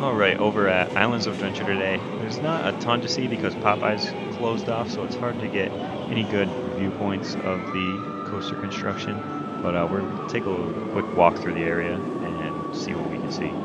Alright, over at Islands of Adventure today, there's not a ton to see because Popeye's closed off, so it's hard to get any good viewpoints of the coaster construction. But uh, to take a quick walk through the area and see what we can see.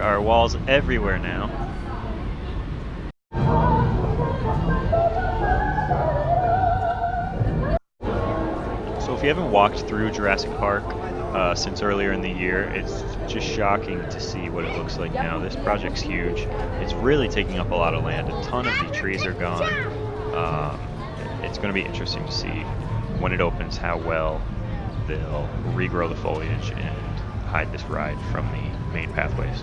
There are walls everywhere now. So if you haven't walked through Jurassic Park uh, since earlier in the year, it's just shocking to see what it looks like now. This project's huge. It's really taking up a lot of land. A ton of the trees are gone. Um, it's going to be interesting to see when it opens how well they'll regrow the foliage and hide this ride from the main pathways.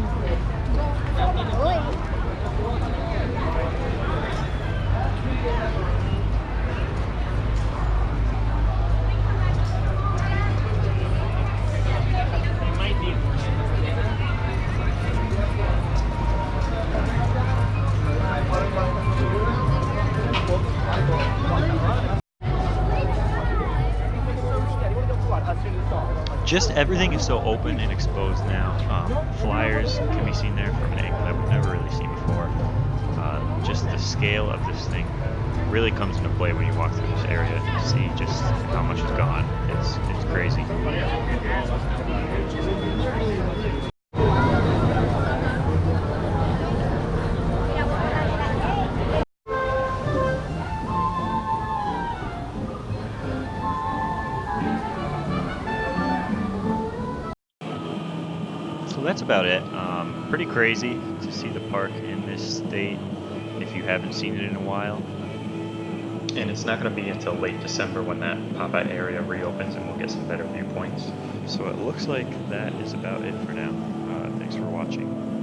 Just everything is so open and exposed now. Um, flyers can be seen there from an angle that we've never really seen before. Uh, just the scale of this thing really comes into play when you walk through this area and see just how much is gone. It's it's crazy. So that's about it. Um, pretty crazy to see the park in this state if you haven't seen it in a while. And it's not going to be until late December when that Popeye area reopens and we'll get some better viewpoints. So it looks like that is about it for now. Uh, thanks for watching.